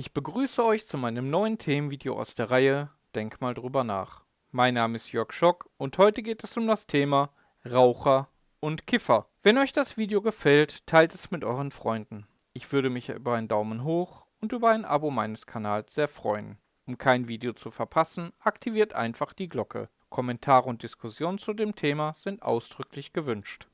Ich begrüße euch zu meinem neuen Themenvideo aus der Reihe Denk mal drüber nach. Mein Name ist Jörg Schock und heute geht es um das Thema Raucher und Kiffer. Wenn euch das Video gefällt, teilt es mit euren Freunden. Ich würde mich über einen Daumen hoch und über ein Abo meines Kanals sehr freuen. Um kein Video zu verpassen, aktiviert einfach die Glocke. Kommentare und Diskussionen zu dem Thema sind ausdrücklich gewünscht.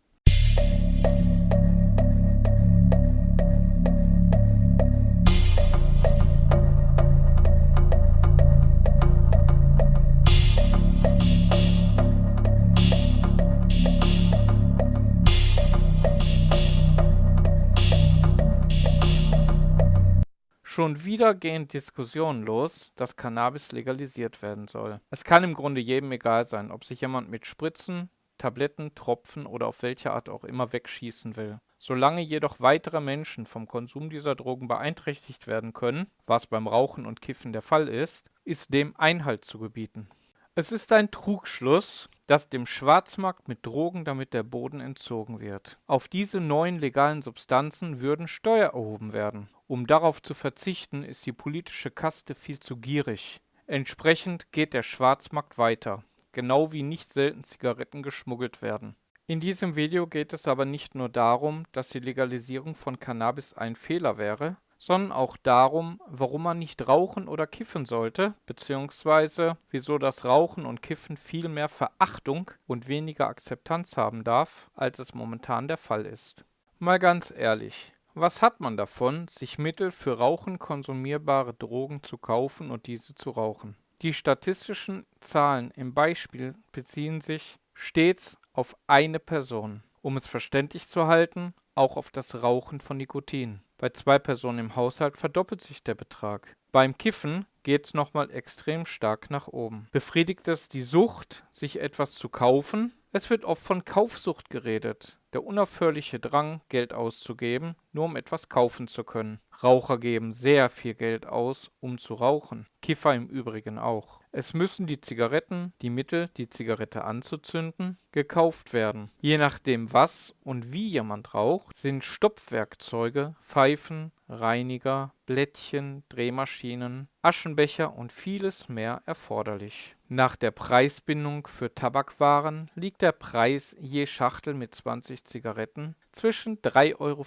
Schon wieder gehen Diskussionen los, dass Cannabis legalisiert werden soll. Es kann im Grunde jedem egal sein, ob sich jemand mit Spritzen, Tabletten, Tropfen oder auf welche Art auch immer wegschießen will. Solange jedoch weitere Menschen vom Konsum dieser Drogen beeinträchtigt werden können, was beim Rauchen und Kiffen der Fall ist, ist dem Einhalt zu gebieten. Es ist ein Trugschluss, dass dem Schwarzmarkt mit Drogen damit der Boden entzogen wird. Auf diese neuen legalen Substanzen würden Steuer erhoben werden. Um darauf zu verzichten, ist die politische Kaste viel zu gierig. Entsprechend geht der Schwarzmarkt weiter, genau wie nicht selten Zigaretten geschmuggelt werden. In diesem Video geht es aber nicht nur darum, dass die Legalisierung von Cannabis ein Fehler wäre, sondern auch darum, warum man nicht rauchen oder kiffen sollte, beziehungsweise wieso das Rauchen und Kiffen viel mehr Verachtung und weniger Akzeptanz haben darf, als es momentan der Fall ist. Mal ganz ehrlich, was hat man davon, sich Mittel für Rauchen konsumierbare Drogen zu kaufen und diese zu rauchen? Die statistischen Zahlen im Beispiel beziehen sich stets auf eine Person. Um es verständlich zu halten, auch auf das Rauchen von Nikotin. Bei zwei Personen im Haushalt verdoppelt sich der Betrag. Beim Kiffen geht es nochmal extrem stark nach oben. Befriedigt es die Sucht, sich etwas zu kaufen? Es wird oft von Kaufsucht geredet. Der unaufhörliche Drang, Geld auszugeben, nur um etwas kaufen zu können. Raucher geben sehr viel Geld aus, um zu rauchen. Kiffer im Übrigen auch. Es müssen die Zigaretten, die Mittel, die Zigarette anzuzünden, gekauft werden. Je nachdem was und wie jemand raucht, sind Stopfwerkzeuge, Pfeifen, Reiniger, Blättchen, Drehmaschinen, Aschenbecher und vieles mehr erforderlich. Nach der Preisbindung für Tabakwaren liegt der Preis je Schachtel mit 20 Zigaretten zwischen 3,64 Euro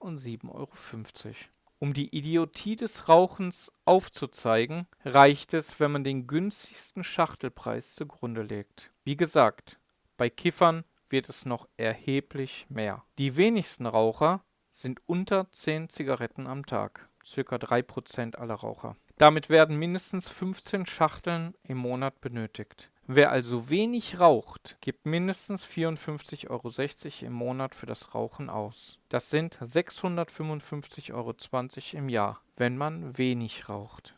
und 7,50 Euro. Um die Idiotie des Rauchens aufzuzeigen, reicht es, wenn man den günstigsten Schachtelpreis zugrunde legt. Wie gesagt, bei Kiffern wird es noch erheblich mehr. Die wenigsten Raucher sind unter 10 Zigaretten am Tag, circa 3% aller Raucher. Damit werden mindestens 15 Schachteln im Monat benötigt. Wer also wenig raucht, gibt mindestens 54,60 Euro im Monat für das Rauchen aus. Das sind 655,20 Euro im Jahr, wenn man wenig raucht.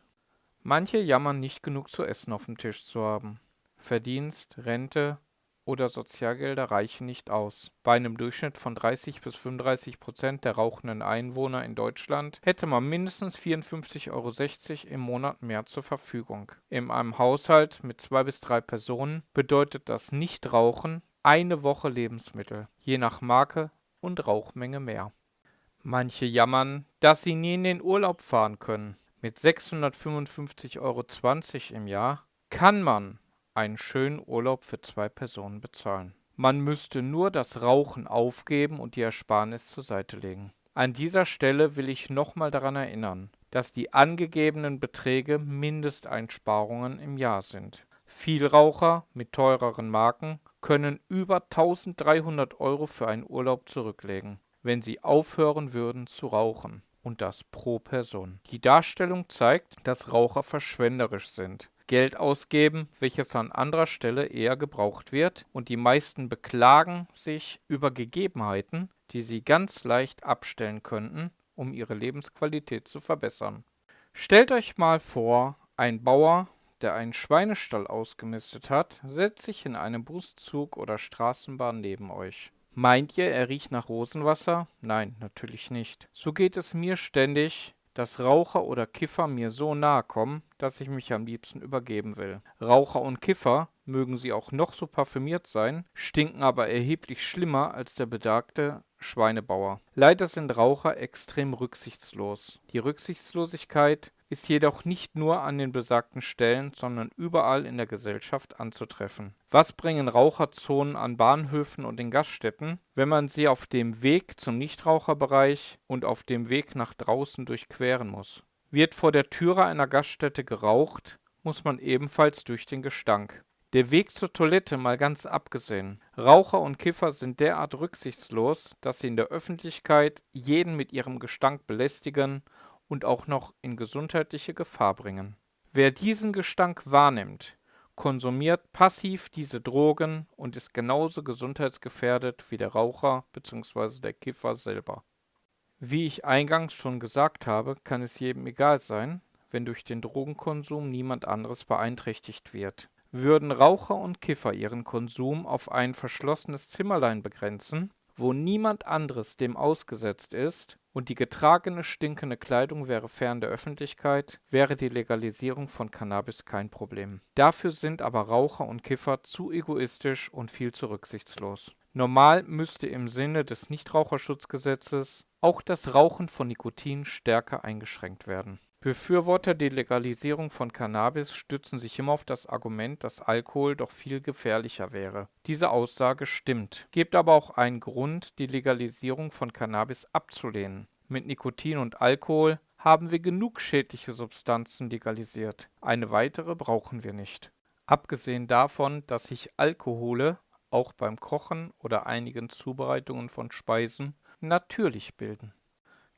Manche jammern nicht genug zu essen auf dem Tisch zu haben. Verdienst, Rente, oder Sozialgelder reichen nicht aus. Bei einem Durchschnitt von 30 bis 35 Prozent der rauchenden Einwohner in Deutschland hätte man mindestens 54,60 Euro im Monat mehr zur Verfügung. In einem Haushalt mit zwei bis drei Personen bedeutet das Nichtrauchen eine Woche Lebensmittel, je nach Marke und Rauchmenge mehr. Manche jammern, dass sie nie in den Urlaub fahren können. Mit 655,20 Euro im Jahr kann man einen schönen Urlaub für zwei Personen bezahlen. Man müsste nur das Rauchen aufgeben und die Ersparnis zur Seite legen. An dieser Stelle will ich nochmal daran erinnern, dass die angegebenen Beträge Mindesteinsparungen im Jahr sind. Vielraucher mit teureren Marken können über 1300 Euro für einen Urlaub zurücklegen, wenn sie aufhören würden zu rauchen. Und das pro Person. Die Darstellung zeigt, dass Raucher verschwenderisch sind. Geld ausgeben, welches an anderer Stelle eher gebraucht wird, und die meisten beklagen sich über Gegebenheiten, die sie ganz leicht abstellen könnten, um ihre Lebensqualität zu verbessern. Stellt euch mal vor, ein Bauer, der einen Schweinestall ausgemistet hat, setzt sich in einem Buszug oder Straßenbahn neben euch. Meint ihr, er riecht nach Rosenwasser? Nein, natürlich nicht. So geht es mir ständig, dass Raucher oder Kiffer mir so nahe kommen, dass ich mich am liebsten übergeben will. Raucher und Kiffer, mögen sie auch noch so parfümiert sein, stinken aber erheblich schlimmer als der bedagte Schweinebauer. Leider sind Raucher extrem rücksichtslos. Die Rücksichtslosigkeit ist jedoch nicht nur an den besagten Stellen, sondern überall in der Gesellschaft anzutreffen. Was bringen Raucherzonen an Bahnhöfen und in Gaststätten, wenn man sie auf dem Weg zum Nichtraucherbereich und auf dem Weg nach draußen durchqueren muss? Wird vor der Türe einer Gaststätte geraucht, muss man ebenfalls durch den Gestank. Der Weg zur Toilette mal ganz abgesehen. Raucher und Kiffer sind derart rücksichtslos, dass sie in der Öffentlichkeit jeden mit ihrem Gestank belästigen und auch noch in gesundheitliche Gefahr bringen. Wer diesen Gestank wahrnimmt, konsumiert passiv diese Drogen und ist genauso gesundheitsgefährdet wie der Raucher bzw. der Kiffer selber. Wie ich eingangs schon gesagt habe, kann es jedem egal sein, wenn durch den Drogenkonsum niemand anderes beeinträchtigt wird. Würden Raucher und Kiffer ihren Konsum auf ein verschlossenes Zimmerlein begrenzen, wo niemand anderes dem ausgesetzt ist, und die getragene stinkende Kleidung wäre fern der Öffentlichkeit, wäre die Legalisierung von Cannabis kein Problem. Dafür sind aber Raucher und Kiffer zu egoistisch und viel zu rücksichtslos. Normal müsste im Sinne des Nichtraucherschutzgesetzes auch das Rauchen von Nikotin stärker eingeschränkt werden. Befürworter der Legalisierung von Cannabis stützen sich immer auf das Argument, dass Alkohol doch viel gefährlicher wäre. Diese Aussage stimmt, gibt aber auch einen Grund, die Legalisierung von Cannabis abzulehnen. Mit Nikotin und Alkohol haben wir genug schädliche Substanzen legalisiert. Eine weitere brauchen wir nicht. Abgesehen davon, dass sich Alkohole auch beim Kochen oder einigen Zubereitungen von Speisen natürlich bilden.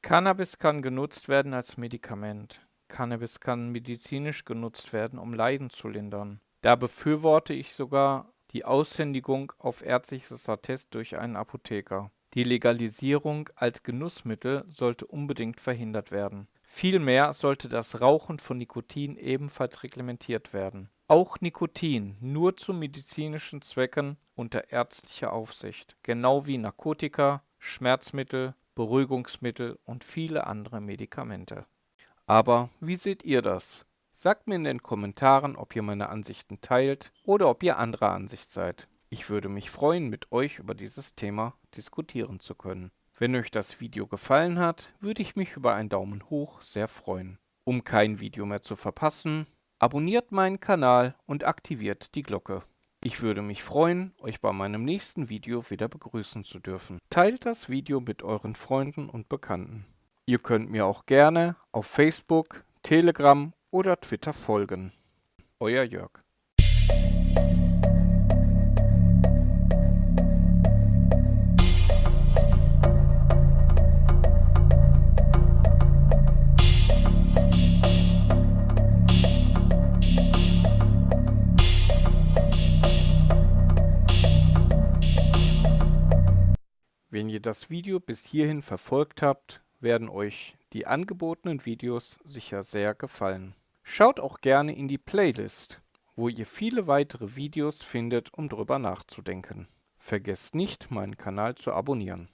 Cannabis kann genutzt werden als Medikament. Cannabis kann medizinisch genutzt werden, um Leiden zu lindern. Da befürworte ich sogar die Aushändigung auf ärztliches Attest durch einen Apotheker. Die Legalisierung als Genussmittel sollte unbedingt verhindert werden. Vielmehr sollte das Rauchen von Nikotin ebenfalls reglementiert werden. Auch Nikotin nur zu medizinischen Zwecken unter ärztlicher Aufsicht, genau wie Narkotika, Schmerzmittel, Beruhigungsmittel und viele andere Medikamente. Aber wie seht ihr das? Sagt mir in den Kommentaren, ob ihr meine Ansichten teilt oder ob ihr anderer Ansicht seid. Ich würde mich freuen, mit euch über dieses Thema diskutieren zu können. Wenn euch das Video gefallen hat, würde ich mich über einen Daumen hoch sehr freuen. Um kein Video mehr zu verpassen, abonniert meinen Kanal und aktiviert die Glocke. Ich würde mich freuen, euch bei meinem nächsten Video wieder begrüßen zu dürfen. Teilt das Video mit euren Freunden und Bekannten. Ihr könnt mir auch gerne auf Facebook, Telegram oder Twitter folgen. Euer Jörg. Das Video bis hierhin verfolgt habt, werden euch die angebotenen Videos sicher sehr gefallen. Schaut auch gerne in die Playlist, wo ihr viele weitere Videos findet, um drüber nachzudenken. Vergesst nicht, meinen Kanal zu abonnieren.